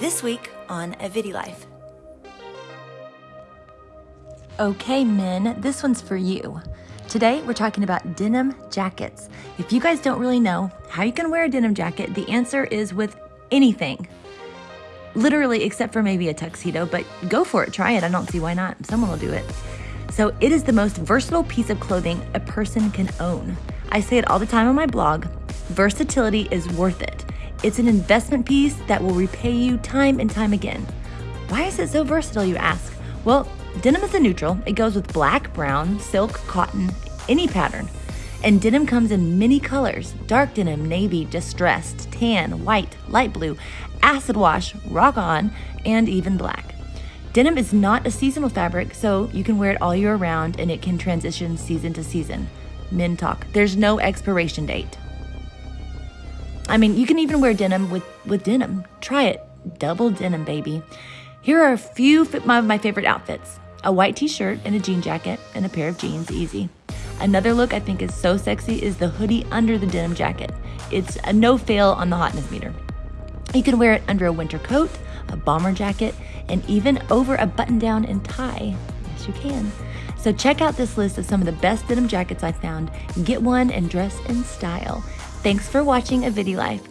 This week on A Life. Okay, men, this one's for you. Today, we're talking about denim jackets. If you guys don't really know how you can wear a denim jacket, the answer is with anything. Literally, except for maybe a tuxedo, but go for it, try it. I don't see why not. Someone will do it. So, it is the most versatile piece of clothing a person can own. I say it all the time on my blog versatility is worth it. It's an investment piece that will repay you time and time again. Why is it so versatile, you ask? Well, denim is a neutral. It goes with black, brown, silk, cotton, any pattern. And denim comes in many colors dark denim, navy, distressed, tan, white, light blue, acid wash, rock on, and even black. Denim is not a seasonal fabric, so you can wear it all year round and it can transition season to season. Men talk. There's no expiration date. I mean, you can even wear denim with, with denim. Try it. Double denim, baby. Here are a few of my, my favorite outfits a white t shirt and a jean jacket, and a pair of jeans, easy. Another look I think is so sexy is the hoodie under the denim jacket. It's a no fail on the hotness meter. You can wear it under a winter coat, a bomber jacket, and even over a button down and tie. Yes, you can. So check out this list of some of the best denim jackets I found. Get one and dress in style. Thanks for watching A Life.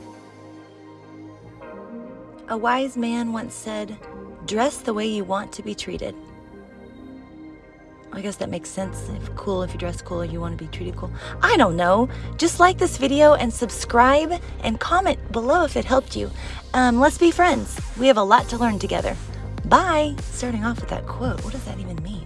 A wise man once said, dress the way you want to be treated. I guess that makes sense. If cool, if you dress cool, you want to be treated cool. I don't know. Just like this video and subscribe and comment below if it helped you. Um, let's be friends. We have a lot to learn together. Bye! Starting off with that quote, what does that even mean?